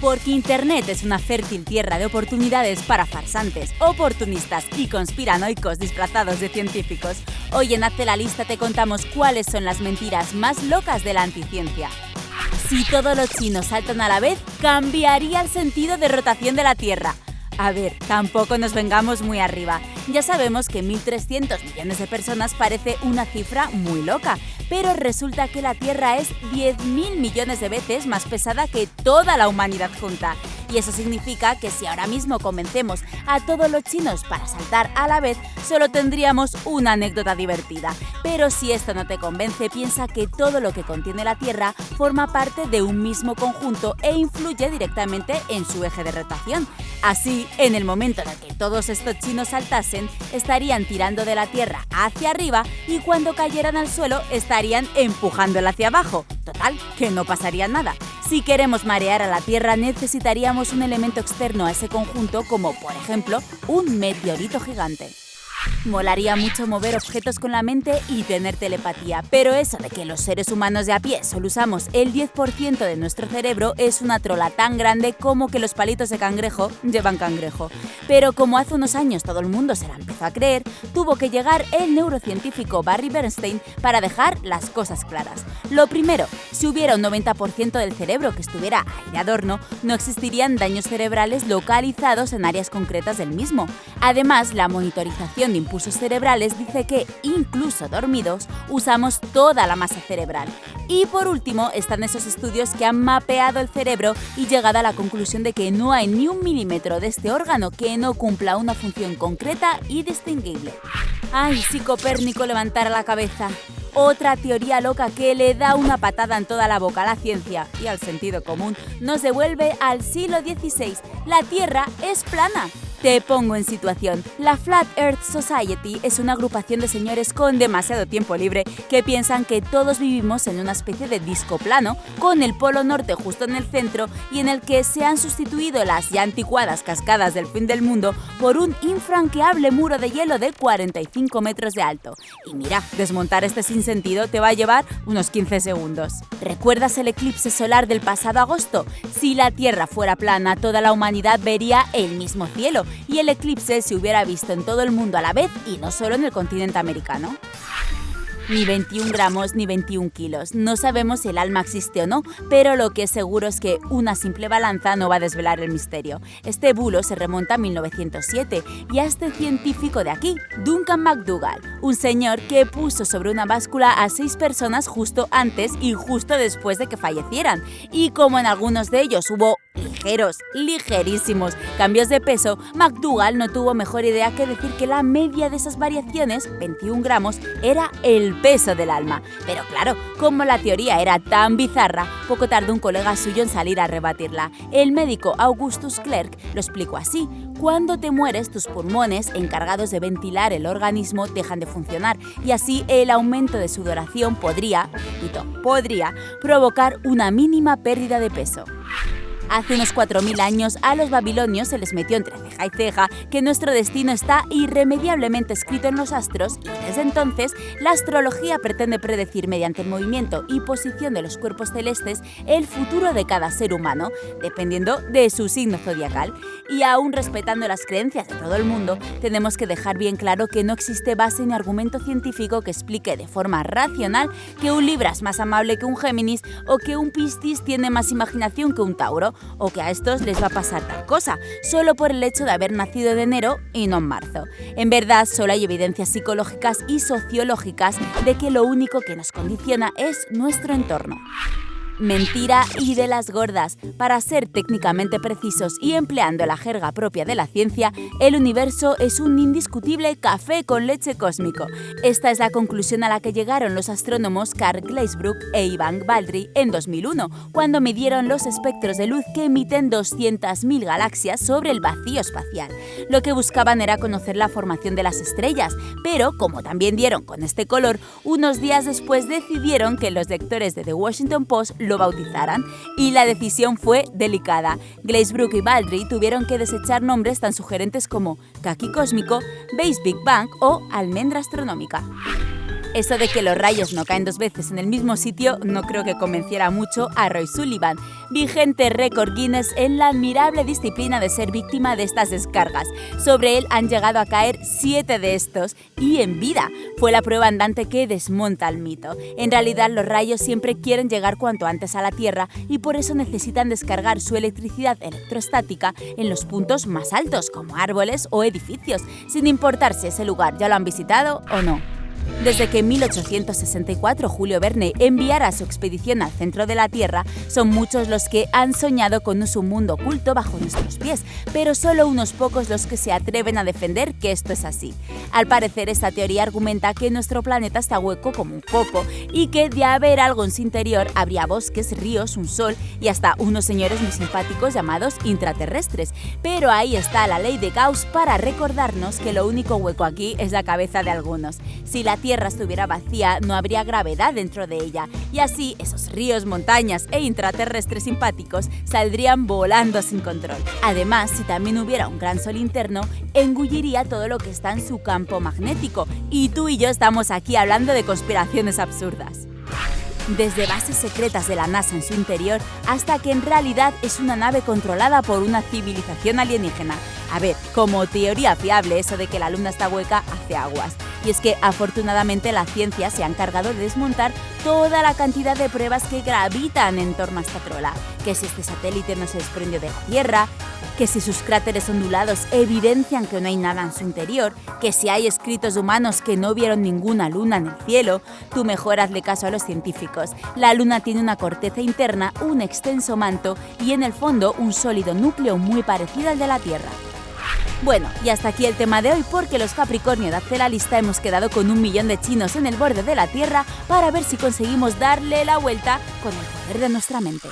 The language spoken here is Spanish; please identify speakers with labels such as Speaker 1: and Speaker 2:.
Speaker 1: Porque Internet es una fértil tierra de oportunidades para farsantes, oportunistas y conspiranoicos disfrazados de científicos. Hoy en Hazte la Lista te contamos cuáles son las mentiras más locas de la anticiencia. Si todos los chinos saltan a la vez, cambiaría el sentido de rotación de la Tierra. A ver, tampoco nos vengamos muy arriba. Ya sabemos que 1.300 millones de personas parece una cifra muy loca, pero resulta que la Tierra es 10.000 millones de veces más pesada que toda la humanidad junta. Y eso significa que si ahora mismo convencemos a todos los chinos para saltar a la vez, solo tendríamos una anécdota divertida. Pero si esto no te convence, piensa que todo lo que contiene la Tierra forma parte de un mismo conjunto e influye directamente en su eje de rotación. Así, en el momento en el que todos estos chinos saltasen, estarían tirando de la Tierra hacia arriba y cuando cayeran al suelo estarían empujándola hacia abajo. Total, que no pasaría nada. Si queremos marear a la Tierra necesitaríamos un elemento externo a ese conjunto como, por ejemplo, un meteorito gigante. Molaría mucho mover objetos con la mente y tener telepatía, pero eso de que los seres humanos de a pie solo usamos el 10% de nuestro cerebro es una trola tan grande como que los palitos de cangrejo llevan cangrejo. Pero como hace unos años todo el mundo se la empezó a creer, tuvo que llegar el neurocientífico Barry Bernstein para dejar las cosas claras. Lo primero, si hubiera un 90% del cerebro que estuviera de adorno, no existirían daños cerebrales localizados en áreas concretas del mismo. Además, la monitorización impulsos cerebrales dice que, incluso dormidos, usamos toda la masa cerebral. Y por último, están esos estudios que han mapeado el cerebro y llegado a la conclusión de que no hay ni un milímetro de este órgano que no cumpla una función concreta y distinguible. ¡Ay, si Copérnico levantara la cabeza! Otra teoría loca que le da una patada en toda la boca a la ciencia y al sentido común nos devuelve al siglo XVI. La Tierra es plana. Te pongo en situación. La Flat Earth Society es una agrupación de señores con demasiado tiempo libre que piensan que todos vivimos en una especie de disco plano, con el polo norte justo en el centro y en el que se han sustituido las ya anticuadas cascadas del fin del mundo por un infranqueable muro de hielo de 45 metros de alto. Y mira, desmontar este sinsentido te va a llevar unos 15 segundos. ¿Recuerdas el eclipse solar del pasado agosto? Si la Tierra fuera plana, toda la humanidad vería el mismo cielo y el eclipse se hubiera visto en todo el mundo a la vez y no solo en el continente americano. Ni 21 gramos ni 21 kilos. No sabemos si el alma existe o no, pero lo que es seguro es que una simple balanza no va a desvelar el misterio. Este bulo se remonta a 1907 y a este científico de aquí, Duncan McDougall, un señor que puso sobre una báscula a seis personas justo antes y justo después de que fallecieran. Y como en algunos de ellos hubo ligeros, ligerísimos cambios de peso, McDougall no tuvo mejor idea que decir que la media de esas variaciones, 21 gramos, era el peso del alma. Pero claro, como la teoría era tan bizarra, poco tardó un colega suyo en salir a rebatirla. El médico Augustus Clerk lo explicó así. Cuando te mueres, tus pulmones, encargados de ventilar el organismo, dejan de funcionar y así el aumento de sudoración podría, podría, provocar una mínima pérdida de peso. Hace unos 4.000 años a los babilonios se les metió entre ceja y ceja que nuestro destino está irremediablemente escrito en los astros y desde entonces la astrología pretende predecir mediante el movimiento y posición de los cuerpos celestes el futuro de cada ser humano, dependiendo de su signo zodiacal. Y aún respetando las creencias de todo el mundo, tenemos que dejar bien claro que no existe base ni argumento científico que explique de forma racional que un Libra es más amable que un Géminis o que un Piscis tiene más imaginación que un Tauro o que a estos les va a pasar tal cosa, solo por el hecho de haber nacido en enero y no en marzo. En verdad, solo hay evidencias psicológicas y sociológicas de que lo único que nos condiciona es nuestro entorno. Mentira y de las gordas. Para ser técnicamente precisos y empleando la jerga propia de la ciencia, el universo es un indiscutible café con leche cósmico. Esta es la conclusión a la que llegaron los astrónomos Carl Gleisbrook e Ivan Baldry en 2001, cuando midieron los espectros de luz que emiten 200.000 galaxias sobre el vacío espacial. Lo que buscaban era conocer la formación de las estrellas, pero como también dieron con este color, unos días después decidieron que los lectores de The Washington Post lo bautizaran, y la decisión fue delicada. Glazebrook y Baldry tuvieron que desechar nombres tan sugerentes como Kaki Cósmico, Base Big Bang o Almendra Astronómica. Eso de que los rayos no caen dos veces en el mismo sitio no creo que convenciera mucho a Roy Sullivan, vigente récord Guinness en la admirable disciplina de ser víctima de estas descargas. Sobre él han llegado a caer siete de estos y en vida. Fue la prueba andante que desmonta el mito. En realidad los rayos siempre quieren llegar cuanto antes a la Tierra y por eso necesitan descargar su electricidad electrostática en los puntos más altos, como árboles o edificios, sin importar si ese lugar ya lo han visitado o no. Desde que en 1864 Julio Verne enviara su expedición al centro de la Tierra, son muchos los que han soñado con un mundo oculto bajo nuestros pies, pero solo unos pocos los que se atreven a defender que esto es así. Al parecer, esta teoría argumenta que nuestro planeta está hueco como un foco y que de haber algo en su interior habría bosques, ríos, un sol y hasta unos señores muy simpáticos llamados intraterrestres. Pero ahí está la ley de Gauss para recordarnos que lo único hueco aquí es la cabeza de algunos. Si Tierra estuviera vacía, no habría gravedad dentro de ella, y así esos ríos, montañas e intraterrestres simpáticos saldrían volando sin control. Además, si también hubiera un gran sol interno, engulliría todo lo que está en su campo magnético, y tú y yo estamos aquí hablando de conspiraciones absurdas desde bases secretas de la NASA en su interior hasta que en realidad es una nave controlada por una civilización alienígena. A ver, como teoría fiable eso de que la luna está hueca hace aguas. Y es que afortunadamente la ciencia se ha encargado de desmontar toda la cantidad de pruebas que gravitan en torno a esta trola. Que si este satélite no se desprendió de la Tierra, que si sus cráteres ondulados evidencian que no hay nada en su interior, que si hay escritos humanos que no vieron ninguna luna en el cielo, tú mejor hazle caso a los científicos. La luna tiene una corteza interna, un extenso manto y en el fondo un sólido núcleo muy parecido al de la Tierra. Bueno, y hasta aquí el tema de hoy porque los Capricornio de la Lista hemos quedado con un millón de chinos en el borde de la Tierra para ver si conseguimos darle la vuelta con el poder de nuestra mente.